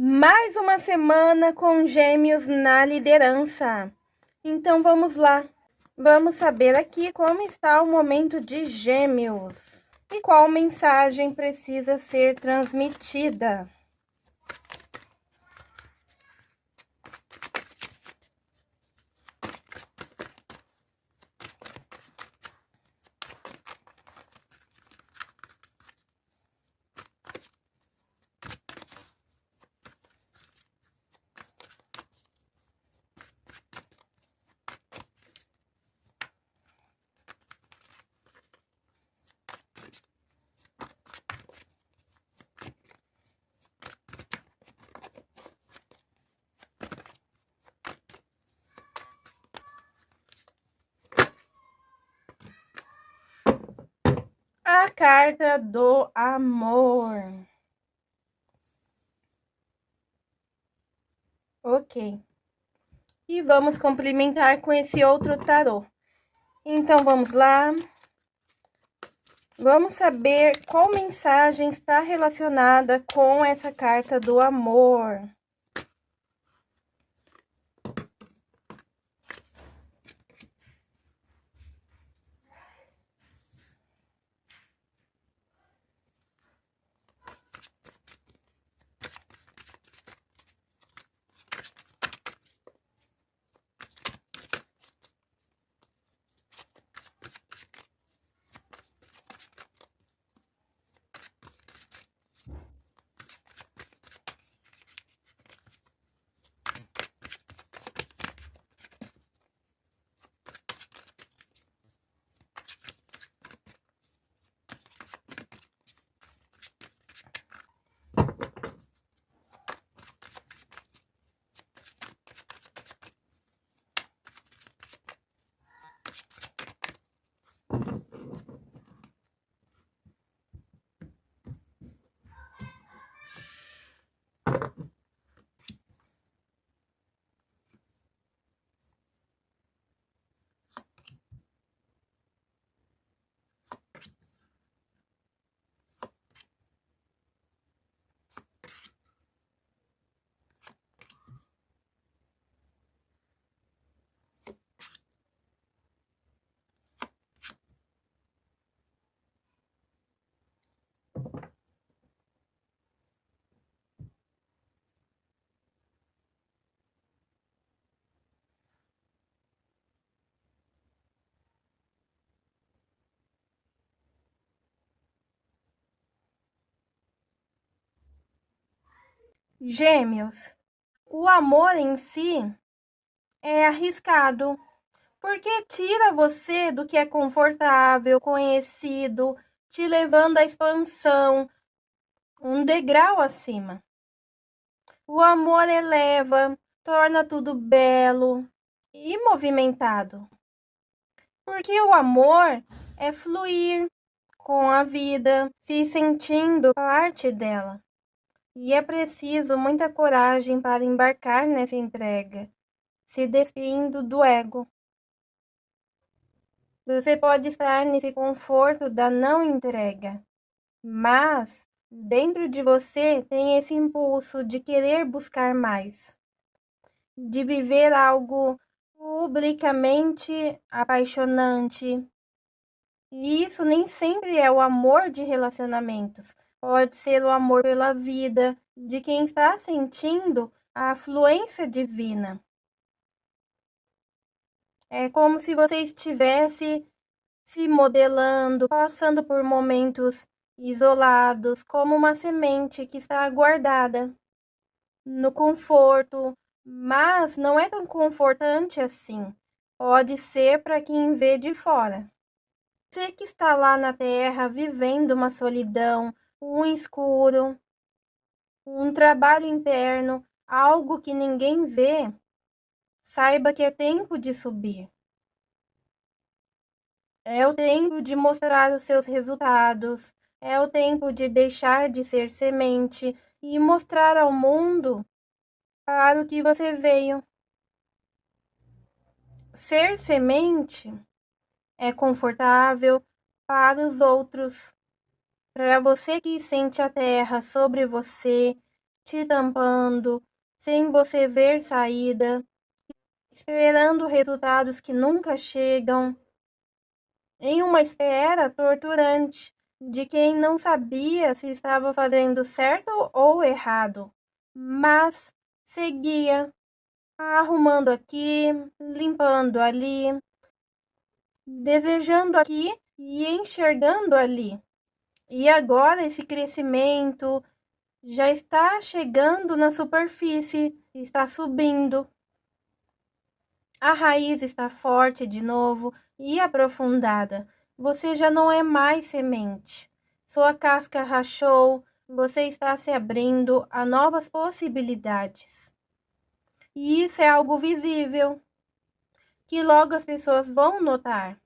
Mais uma semana com gêmeos na liderança. Então vamos lá. Vamos saber aqui como está o momento de gêmeos e qual mensagem precisa ser transmitida. A carta do amor. Ok. E vamos complementar com esse outro tarô. Então, vamos lá. Vamos saber qual mensagem está relacionada com essa carta do amor. Gêmeos, o amor em si é arriscado, porque tira você do que é confortável, conhecido, te levando à expansão, um degrau acima. O amor eleva, torna tudo belo e movimentado. Porque o amor é fluir com a vida, se sentindo parte dela. E é preciso muita coragem para embarcar nessa entrega, se despindo do ego. Você pode estar nesse conforto da não entrega, mas dentro de você tem esse impulso de querer buscar mais, de viver algo publicamente apaixonante. E isso nem sempre é o amor de relacionamentos, pode ser o amor pela vida de quem está sentindo a afluência divina. É como se você estivesse se modelando, passando por momentos isolados, como uma semente que está guardada no conforto, mas não é tão confortante assim. Pode ser para quem vê de fora. Você que está lá na terra vivendo uma solidão, um escuro, um trabalho interno, algo que ninguém vê, saiba que é tempo de subir. É o tempo de mostrar os seus resultados, é o tempo de deixar de ser semente e mostrar ao mundo para o que você veio. Ser semente é confortável para os outros, para você que sente a terra sobre você, te tampando, sem você ver saída, esperando resultados que nunca chegam, em uma espera torturante de quem não sabia se estava fazendo certo ou errado, mas seguia arrumando aqui, limpando ali, desejando aqui e enxergando ali. E agora esse crescimento já está chegando na superfície, está subindo. A raiz está forte de novo e aprofundada. Você já não é mais semente. Sua casca rachou, você está se abrindo a novas possibilidades. E isso é algo visível, que logo as pessoas vão notar.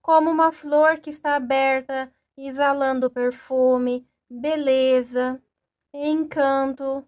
Como uma flor que está aberta, exalando perfume, beleza, encanto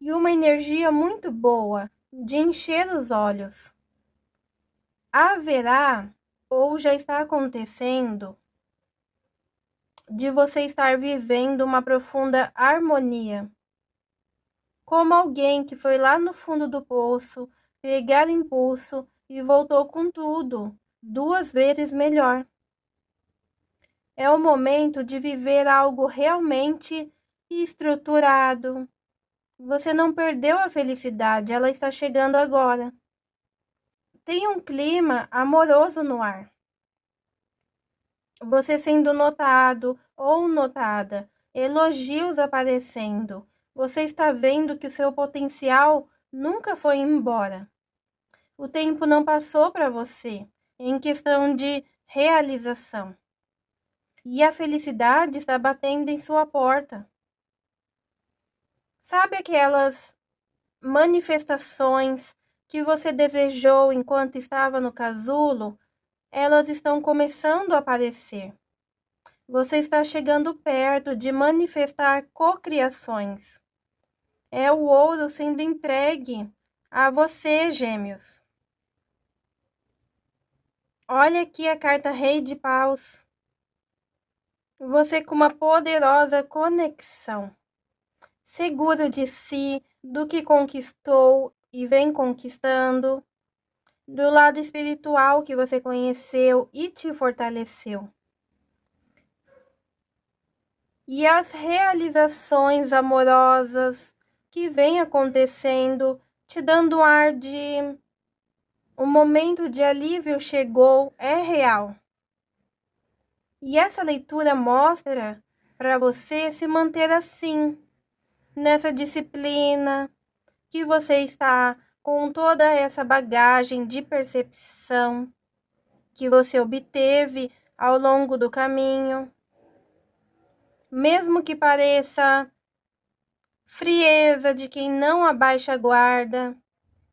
e uma energia muito boa de encher os olhos. Haverá ou já está acontecendo de você estar vivendo uma profunda harmonia. Como alguém que foi lá no fundo do poço pegar impulso e voltou com tudo, duas vezes melhor. É o momento de viver algo realmente estruturado. Você não perdeu a felicidade, ela está chegando agora. Tem um clima amoroso no ar. Você sendo notado ou notada, elogios aparecendo. Você está vendo que o seu potencial nunca foi embora. O tempo não passou para você em questão de realização. E a felicidade está batendo em sua porta. Sabe aquelas manifestações que você desejou enquanto estava no casulo, elas estão começando a aparecer. Você está chegando perto de manifestar cocriações. É o ouro sendo entregue a você, gêmeos. Olha aqui a carta Rei de Paus. Você com uma poderosa conexão, seguro de si, do que conquistou e vem conquistando, do lado espiritual que você conheceu e te fortaleceu. E as realizações amorosas que vem acontecendo, te dando ar de o momento de alívio chegou, é real. E essa leitura mostra para você se manter assim, nessa disciplina, que você está com toda essa bagagem de percepção que você obteve ao longo do caminho. Mesmo que pareça frieza de quem não abaixa a guarda,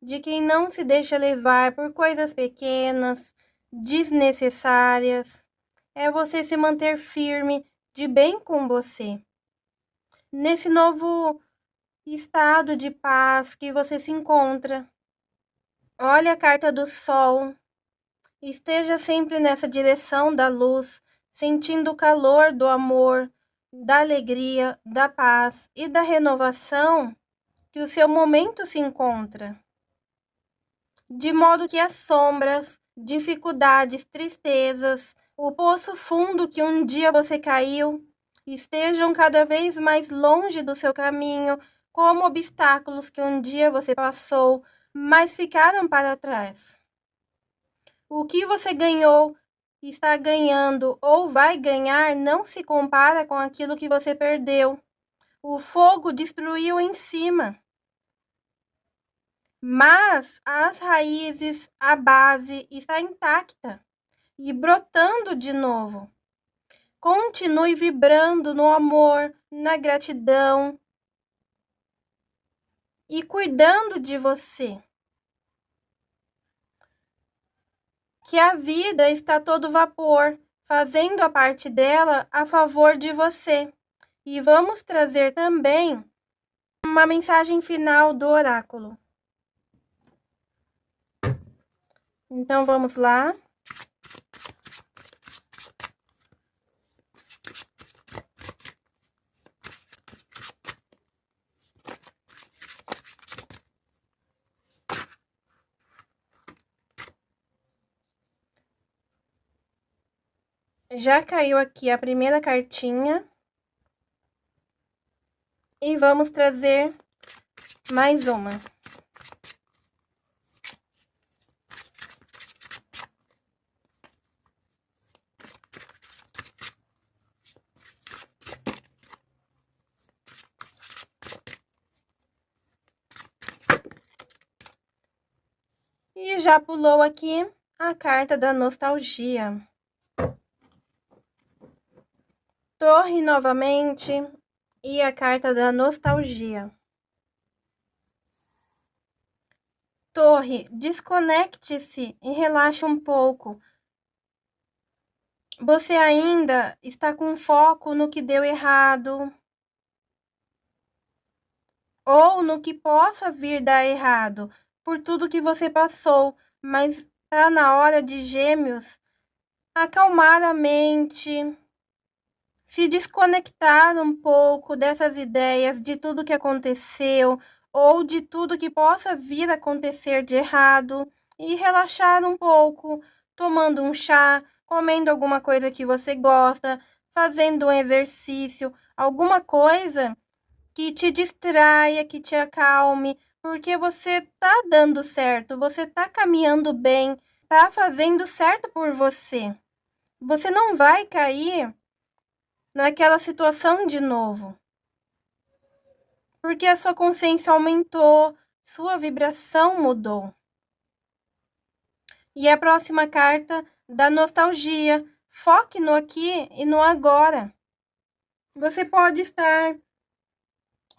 de quem não se deixa levar por coisas pequenas, desnecessárias, é você se manter firme de bem com você. Nesse novo estado de paz que você se encontra. Olha a carta do Sol. Esteja sempre nessa direção da luz, sentindo o calor do amor, da alegria, da paz e da renovação que o seu momento se encontra. De modo que as sombras, dificuldades, tristezas, o poço fundo que um dia você caiu, estejam cada vez mais longe do seu caminho como obstáculos que um dia você passou, mas ficaram para trás. O que você ganhou, está ganhando ou vai ganhar não se compara com aquilo que você perdeu. O fogo destruiu em cima. Mas as raízes, a base está intacta e brotando de novo. Continue vibrando no amor, na gratidão, e cuidando de você. Que a vida está todo vapor, fazendo a parte dela a favor de você. E vamos trazer também uma mensagem final do oráculo. Então vamos lá. Já caiu aqui a primeira cartinha. E vamos trazer mais uma. E já pulou aqui a carta da nostalgia. Torre novamente e a carta da nostalgia. Torre, desconecte-se e relaxe um pouco. Você ainda está com foco no que deu errado ou no que possa vir dar errado por tudo que você passou, mas tá na hora de Gêmeos acalmar a mente, se desconectar um pouco dessas ideias de tudo que aconteceu ou de tudo que possa vir a acontecer de errado e relaxar um pouco, tomando um chá, comendo alguma coisa que você gosta, fazendo um exercício, alguma coisa que te distraia, que te acalme, porque você tá dando certo, você tá caminhando bem, tá fazendo certo por você. Você não vai cair naquela situação de novo. Porque a sua consciência aumentou, sua vibração mudou. E a próxima carta da nostalgia. Foque no aqui e no agora. Você pode estar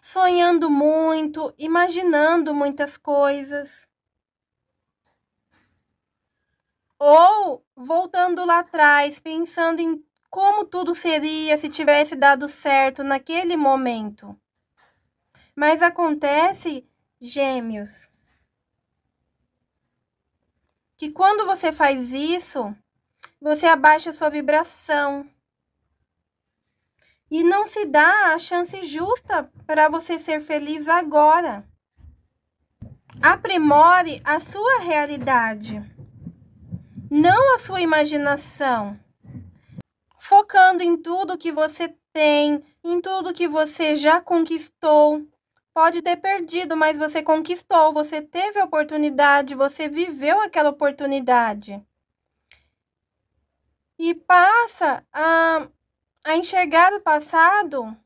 sonhando muito, imaginando muitas coisas. Ou voltando lá atrás, pensando em como tudo seria se tivesse dado certo naquele momento. Mas acontece, gêmeos, que quando você faz isso, você abaixa sua vibração e não se dá a chance justa para você ser feliz agora. Aprimore a sua realidade, não a sua imaginação. Focando em tudo que você tem, em tudo que você já conquistou. Pode ter perdido, mas você conquistou, você teve a oportunidade, você viveu aquela oportunidade. E passa a a enxergar o passado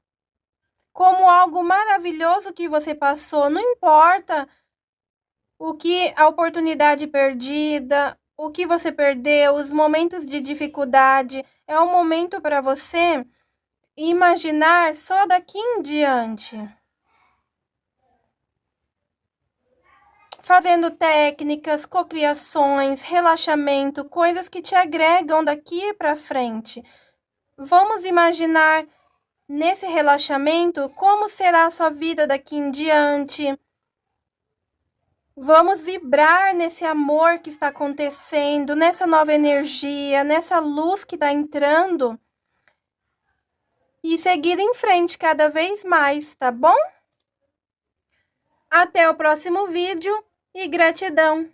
como algo maravilhoso que você passou, não importa o que a oportunidade perdida, o que você perdeu, os momentos de dificuldade, é um momento para você imaginar só daqui em diante. Fazendo técnicas, cocriações, relaxamento, coisas que te agregam daqui para frente. Vamos imaginar nesse relaxamento como será a sua vida daqui em diante. Vamos vibrar nesse amor que está acontecendo, nessa nova energia, nessa luz que está entrando. E seguir em frente cada vez mais, tá bom? Até o próximo vídeo e gratidão!